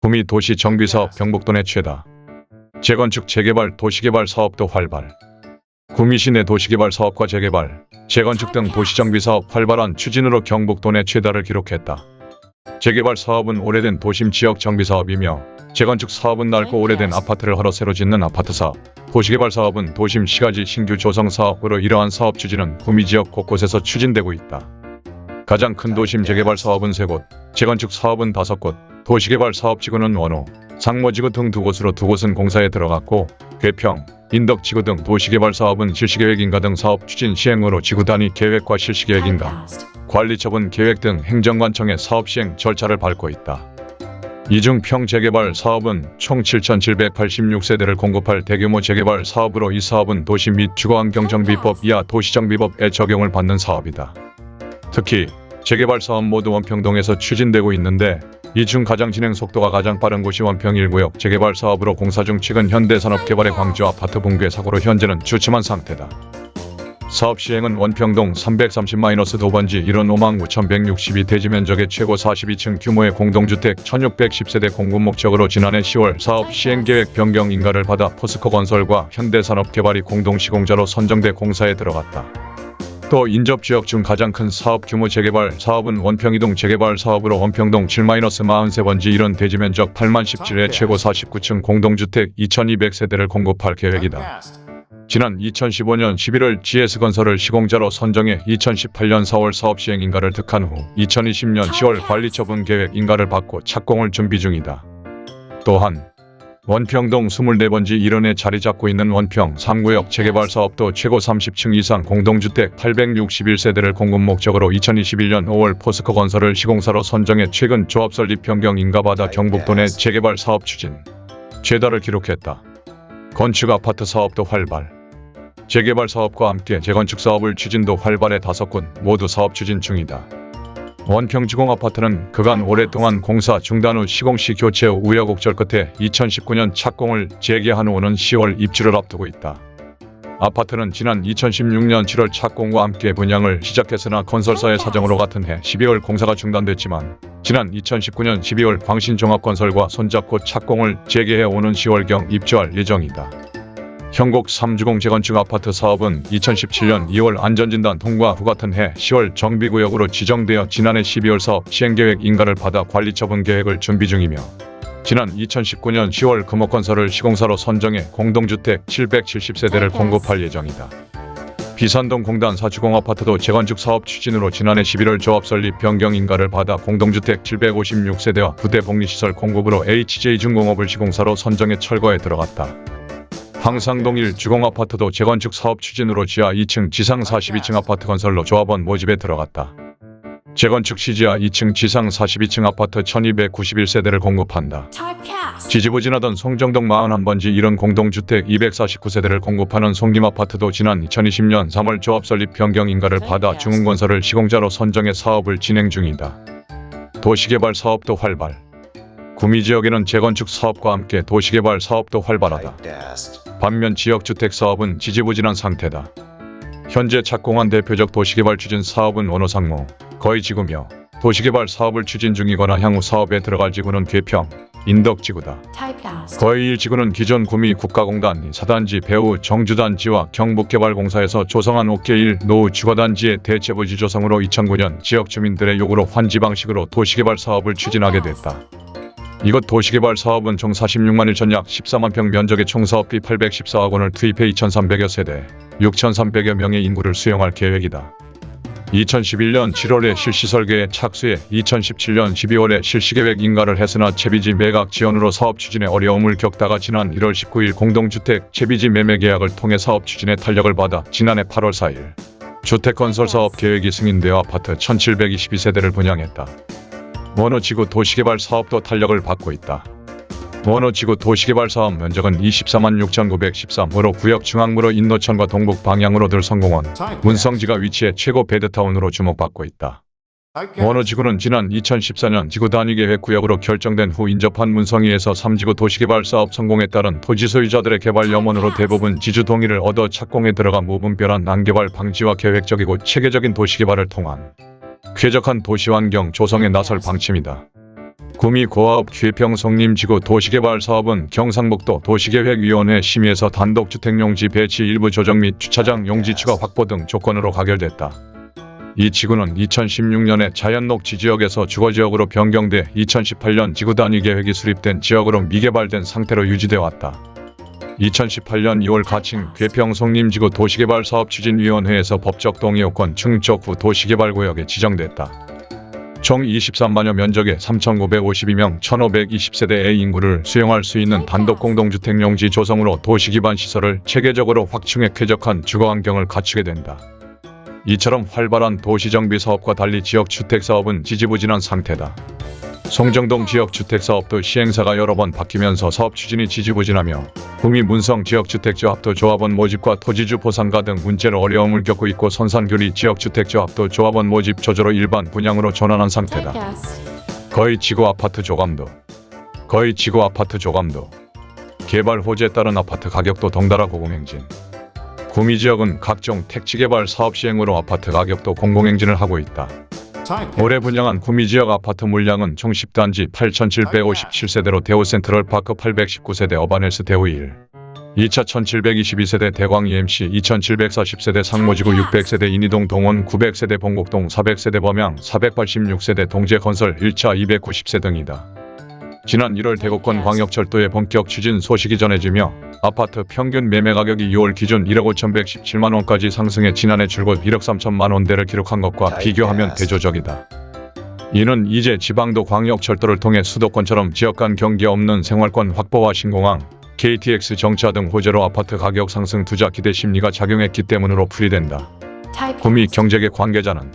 구미 도시 정비사업 경북도 내 최다. 재건축 재개발 도시개발 사업도 활발. 구미시 내 도시개발 사업과 재개발, 재건축 등 도시정비 사업 활발한 추진으로 경북도 내 최다를 기록했다. 재개발 사업은 오래된 도심 지역 정비 사업이며 재건축 사업은 넓고 오래된 아파트를 하러 새로 짓는 아파트 사업, 도시개발 사업은 도심 시가지 신규 조성 사업으로 이러한 사업 추진은 구미 지역 곳곳에서 추진되고 있다. 가장 큰 도심 재개발 사업은 세곳 재건축 사업은 다섯 곳 도시개발 사업지구는 원호, 상모지구 등 두 곳으로 두 곳은 공사에 들어갔고 괴평, 인덕지구 등 도시개발 사업은 실시계획인가 등 사업 추진 시행으로 지구 단위 계획과 실시계획인가, 관리처분 계획 등 행정관청의 사업 시행 절차를 밟고 있다. 이중 평 재개발 사업은 총 7,786세대를 공급할 대규모 재개발 사업으로 이 사업은 도시 및 주거환경정비법 이하 도시정비법에 적용을 받는 사업이다. 특히 재개발 사업 모두 원평동에서 추진되고 있는데 이중 가장 진행 속도가 가장 빠른 곳이 원평 1구역 재개발 사업으로 공사 중 최근 현대산업개발의 광주 아파트 붕괴 사고로 현재는 주춤한 상태다. 사업 시행은 원평동 330-도번지 1원 5만 9,162 대지 면적의 최고 42층 규모의 공동주택 1,610세대 공급 목적으로 지난해 10월 사업 시행 계획 변경 인가를 받아 포스코 건설과 현대산업개발이 공동 시공자로 선정돼 공사에 들어갔다. 또 인접 지역 중 가장 큰 사업 규모 재개발 사업은 원평이동 재개발 사업으로 원평동 7-43번지 1원 대지 면적 8만 17의 최고 49층 공동주택 2,200세대를 공급할 계획이다. 지난 2015년 11월 GS건설을 시공자로 선정해 2018년 4월 사업 시행 인가를 득한 후 2020년 10월 관리처분 계획 인가를 받고 착공을 준비 중이다. 또한 원평동 24번지 1원에 자리 잡고 있는 원평 3구역 재개발 사업도 최고 30층 이상 공동주택 861세대를 공급 목적으로 2021년 5월 포스코 건설을 시공사로 선정해 최근 조합 설립 변경 인가받아 경북도 내 재개발 사업 추진 최다를 기록했다. 건축 아파트 사업도 활발. 재개발 사업과 함께 재건축 사업을 추진도 활발해 다섯 곳 모두 사업 추진 중이다. 원평지공 아파트는 그간 오랫동안 공사 중단 후 시공시 교체 후 우여곡절 끝에 2019년 착공을 재개한 후는 10월 입주를 앞두고 있다. 아파트는 지난 2016년 7월 착공과 함께 분양을 시작했으나 건설사의 사정으로 같은 해 12월 공사가 중단됐지만 지난 2019년 12월 광신종합건설과 손잡고 착공을 재개해 오는 10월경 입주할 예정이다. 현곡 3주공 재건축 아파트 사업은 2017년 2월 안전진단 통과 후 같은 해 10월 정비구역으로 지정되어 지난해 12월 사업 시행계획 인가를 받아 관리처분 계획을 준비 중이며 지난 2019년 10월 금호건설을 시공사로 선정해 공동주택 770세대를 공급할 예정이다. 비산동 공단 사주공 아파트도 재건축 사업 추진으로 지난해 11월 조합 설립 변경 인가를 받아 공동주택 756세대와 부대 복리시설 공급으로 HJ중공업을 시공사로 선정해 철거에 들어갔다. 황상동 1 주공아파트도 재건축 사업 추진으로 지하 2층 지상 42층 아파트 건설로 조합원 모집에 들어갔다. 재건축 시 지하 2층 지상 42층 아파트 1291세대를 공급한다. 지지부진하던 송정동 41번지 1원 공동주택 249세대를 공급하는 송림아파트도 지난 2020년 3월 조합 설립 변경 인가를 받아 중흥건설을 시공자로 선정해 사업을 진행 중이다. 도시개발 사업도 활발. 구미 지역에는 재건축 사업과 함께 도시개발 사업도 활발하다. 반면 지역주택 사업은 지지부진한 상태다. 현재 착공한 대표적 도시개발 추진 사업은 원호상무, 거의 지구며 도시개발 사업을 추진 중이거나 향후 사업에 들어갈 지구는 괴평, 인덕지구다. 거의 1지구는 기존 구미 국가공단 사단지 배우 정주단지와 경북개발공사에서 조성한 옥계1 노후 주거단지의 대체부지 조성으로 2009년 지역 주민들의 요구로 환지 방식으로 도시개발 사업을 추진하게 됐다. 이것 도시개발 사업은 총 46만 1천 약 14만 평 면적의 총 사업비 814억 원을 투입해 2,300여 세대, 6,300여 명의 인구를 수용할 계획이다. 2011년 7월에 실시 설계에 착수해 2017년 12월에 실시계획 인가를 했으나 채비지 매각 지연으로 사업 추진에 어려움을 겪다가 지난 1월 19일 공동주택 채비지 매매 계약을 통해 사업 추진에 탄력을 받아 지난해 8월 4일 주택건설 사업 계획이 승인되어 아파트 1722세대를 분양했다. 원호지구 도시개발 사업도 탄력을 받고 있다. 원호지구 도시개발 사업 면적은 24만 6,913으로 구역 중앙부로 인노천과 동북 방향으로 들 성공원, 문성지가 위치해 최고 베드타운으로 주목받고 있다. 원호지구는 지난 2014년 지구 단위 계획 구역으로 결정된 후 인접한 문성위에서 3지구 도시개발 사업 성공에 따른 토지 소유자들의 개발 염원으로 대부분 지주 동의를 얻어 착공에 들어가 무분별한 난개발 방지와 계획적이고 체계적인 도시개발을 통한 쾌적한 도시환경 조성에 나설 방침이다. 구미 고아업 기회평 성림 지구 도시개발 사업은 경상북도 도시계획위원회 심의에서 단독주택용지 배치 일부 조정 및 주차장 용지 추가 확보 등 조건으로 가결됐다. 이 지구는 2016년에 자연녹지 지역에서 주거지역으로 변경돼 2018년 지구 단위 계획이 수립된 지역으로 미개발된 상태로 유지돼 왔다. 2018년 2월 가칭 괴평 성림 지구 도시개발 사업 추진위원회에서 법적 동의 요건 충족 후 도시개발 구역에 지정됐다. 총 23만여 면적의 3,952명 1,520세대의 인구를 수용할 수 있는 단독 공동주택 용지 조성으로 도시 기반 시설을 체계적으로 확충해 쾌적한 주거 환경을 갖추게 된다. 이처럼 활발한 도시정비 사업과 달리 지역 주택 사업은 지지부진한 상태다. 송정동 지역 주택 사업도 시행사가 여러 번 바뀌면서 사업 추진이 지지부진하며 구미 문성 지역주택조합도 조합원 모집과 토지주 보상가 등 문제로 어려움을 겪고 있고 선산교리 지역주택조합도 조합원 모집 조조로 일반 분양으로 전환한 상태다. 거의 지구 아파트 조감도 거의 지구 아파트 조감도 개발 호재에 따른 아파트 가격도 덩달아 고공행진 구미 지역은 각종 택지 개발 사업 시행으로 아파트 가격도 공공행진을 하고 있다. 올해 분양한 구미 지역 아파트 물량은 총 10단지 8,757세대로 대우 센트럴파크 819세대 어반헬스 대우 1 2차 1722세대 대광 EMC 2740세대 상모지구 600세대 인이동 동원 900세대 봉곡동 400세대 범양 486세대 동재건설 1차 290세 등이다. 지난 1월 대구권 광역철도의 본격 추진 소식이 전해지며 아파트 평균 매매 가격이 6월 기준 1억 5,117만 원까지 상승해 지난해 줄곧 1억 3천만 원대를 기록한 것과 비교하면 대조적이다. 이는 이제 지방도 광역철도를 통해 수도권처럼 지역 간 경계 없는 생활권 확보와 신공항, KTX 정차 등 호재로 아파트 가격 상승 투자 기대 심리가 작용했기 때문으로 풀이된다. 구미 경제계 관계자는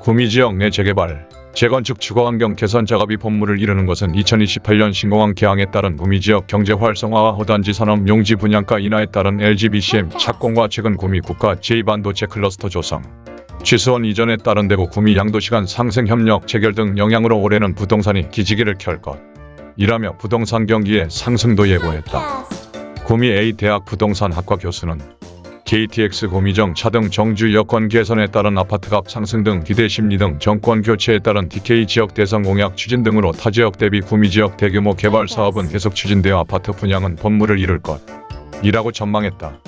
구미 지역 내 재개발, 재건축 주거환경 개선 작업이 본물을 이루는 것은 2028년 신공항 개항에 따른 구미 지역 경제 활성화와 허단지 산업 용지 분양가 인하에 따른 LGBCM 착공과 최근 구미 국가 제2반도체 클러스터 조성, 취수원 이전에 따른 대구 구미 양도시간 상생 협력 체결 등 영향으로 올해는 부동산이 기지개를 켤 것. 이라며 부동산 경기의 상승도 예고했다. 구미 A대학 부동산학과 교수는 KTX 고미정 차 등 정주 여건 개선에 따른 아파트값 상승 등 기대 심리 등 정권 교체에 따른 DK 지역 대선 공약 추진 등으로 타 지역 대비 구미 지역 대규모 개발 사업은 계속 추진되어 아파트 분양은 본물을 이룰 것. 이라고 전망했다.